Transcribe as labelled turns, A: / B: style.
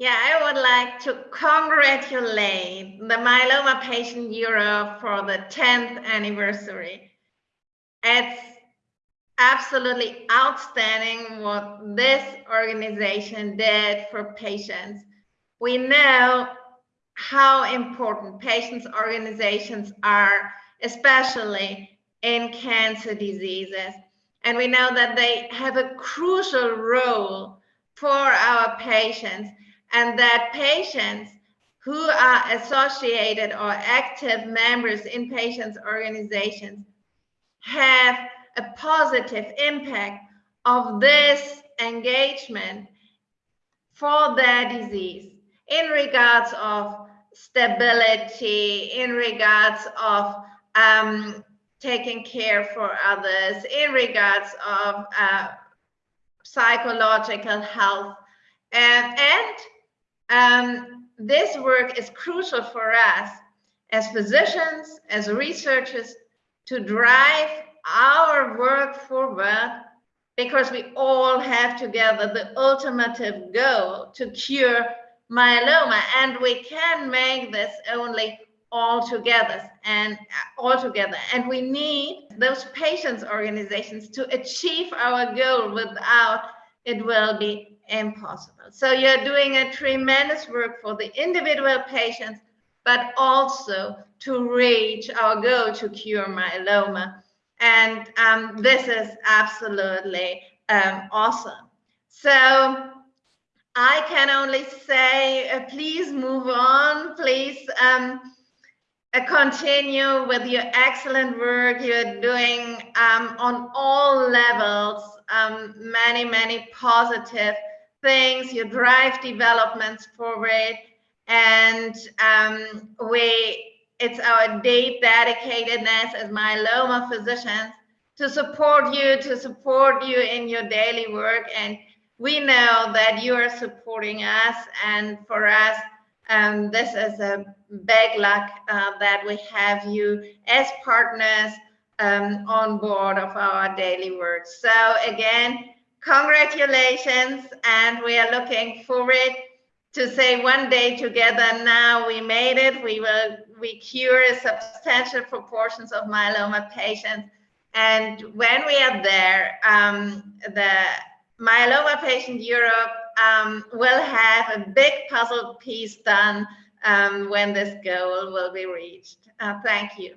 A: like to congratulate the Myeloma Patient Europe for the 10th anniversary. It's absolutely outstanding what this organization did for patients. We know how important patients' organizations are, especially in cancer diseases. And we know that they have a crucial role for our patients and that patients who are associated or active members in patients' organizations have a positive impact of this engagement for their disease in regards of stability, in regards of um, taking care for others, in regards of uh, psychological health. And, and um, this work is crucial for us as physicians, as researchers, to drive our work forward because we all have together the ultimate goal to cure myeloma and we can make this only all together and all together. And we need those patients organizations to achieve our goal without it will be impossible. So you're doing a tremendous work for the individual patients but also to reach our goal to cure myeloma. And um, this is absolutely um, awesome. So I can only say, uh, please move on. Please um, continue with your excellent work you're doing um, on all levels. Um, many, many positive things. You drive developments forward, and um, we. It's our deep dedicatedness as myeloma physicians to support you, to support you in your daily work and we know that you are supporting us and for us um, this is a big luck uh, that we have you as partners um, on board of our daily work. So again congratulations and we are looking forward to say one day together now we made it. We will we cure substantial proportions of myeloma patients. And when we are there um, the Myeloma Patient Europe um, will have a big puzzle piece done um, when this goal will be reached. Uh, thank you.